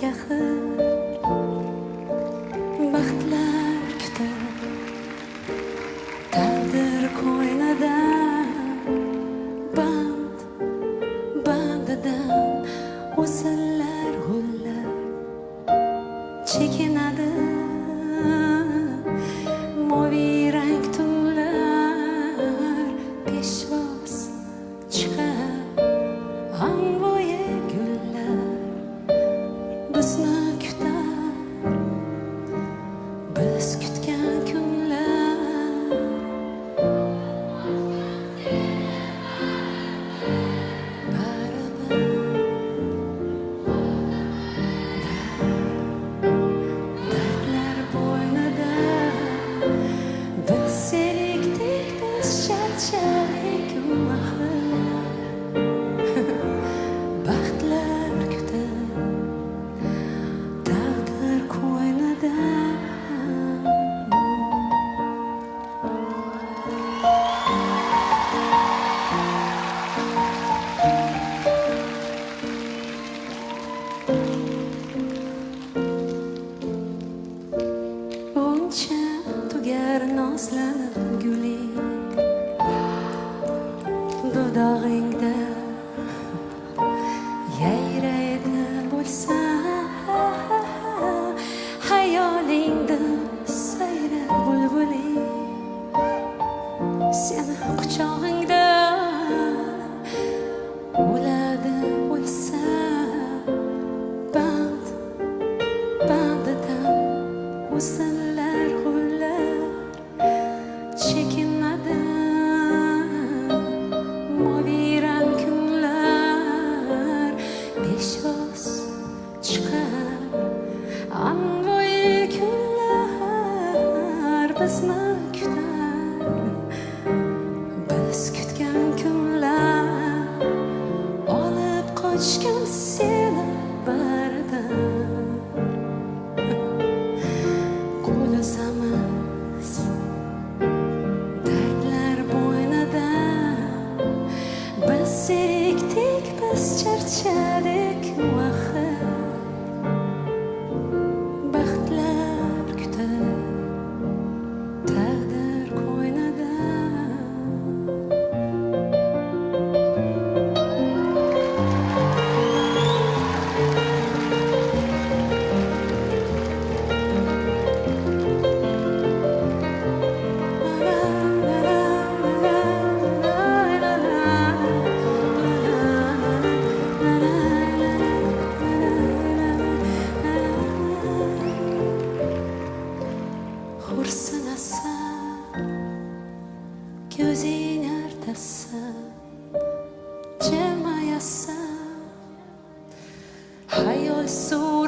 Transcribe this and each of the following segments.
kelajak axir baxtlar kutib taqdir qo'ynidan band bandidan o'sinlar gullar chekinadi. Скидки.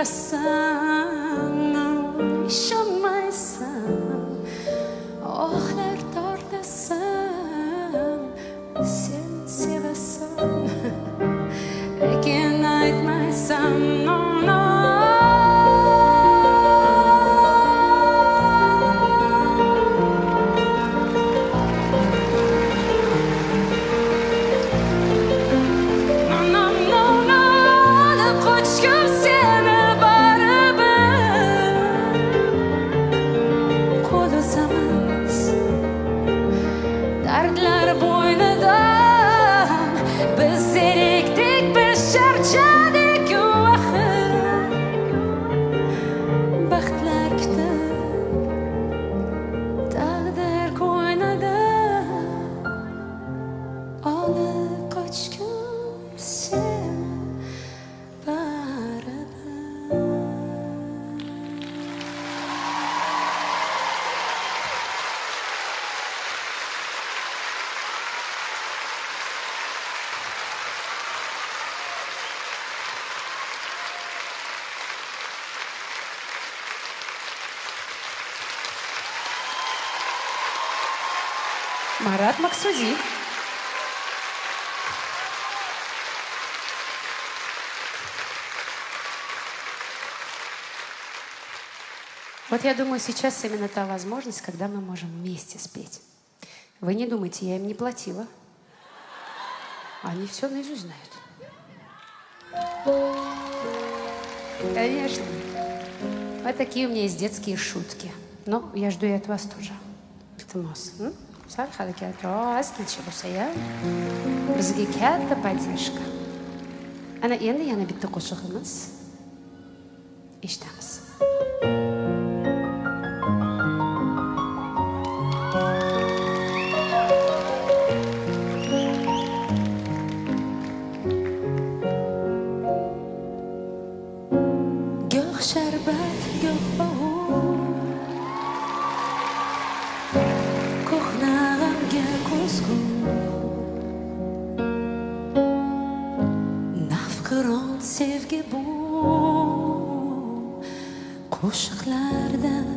coração. Chama Марат Максуди. Вот я думаю, сейчас именно та возможность, когда мы можем вместе спеть. Вы не думайте, я им не платила. Они все наизусть знают. Конечно. Вот такие у меня есть детские шутки. Но я жду и от вас тоже. Это нос. Sal harakatros tinchib bo'lsa-ya, bizga katta поддержка. Ana endi yana bitta qo'shig'imiz. Eshitamiz. Sevgi bu qo'shiqlardan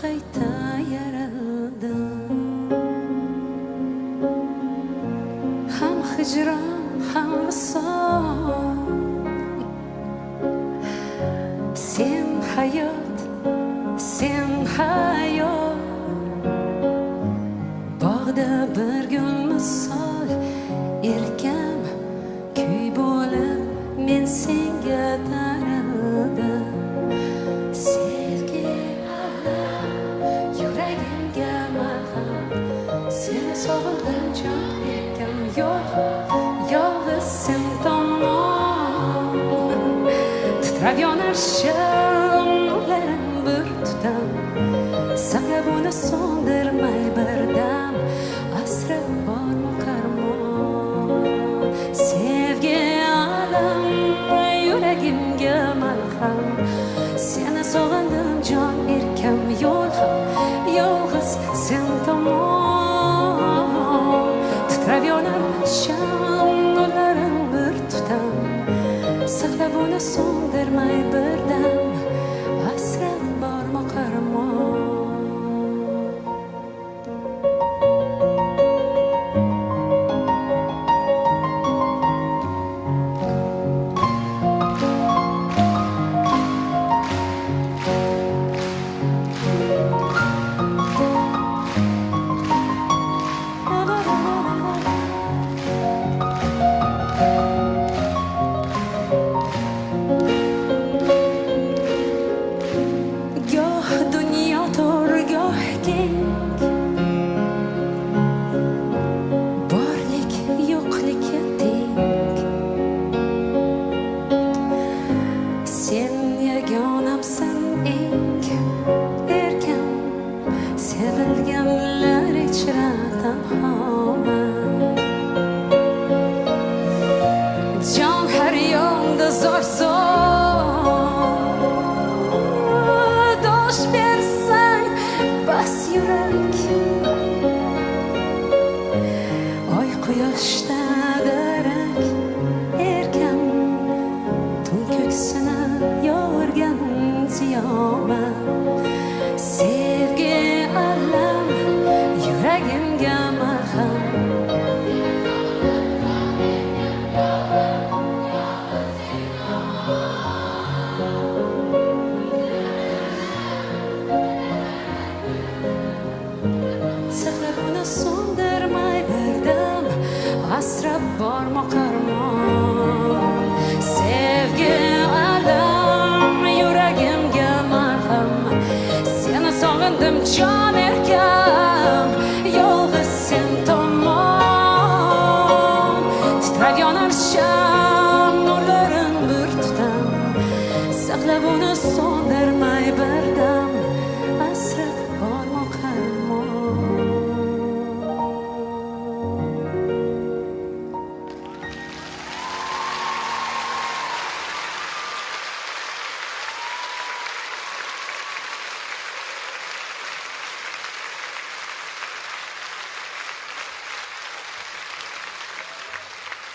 qayta yaraldim ham hijron ham visol Sen hayot, So that might Цьом харьем да зор Dosh bersang bas yurak Oy quyoshda darak erkan Tun ko'ksini yorgan ziyomat Asrab bormi qarmon Sevgi alam yuragimga marham. Seni sog'indim jonim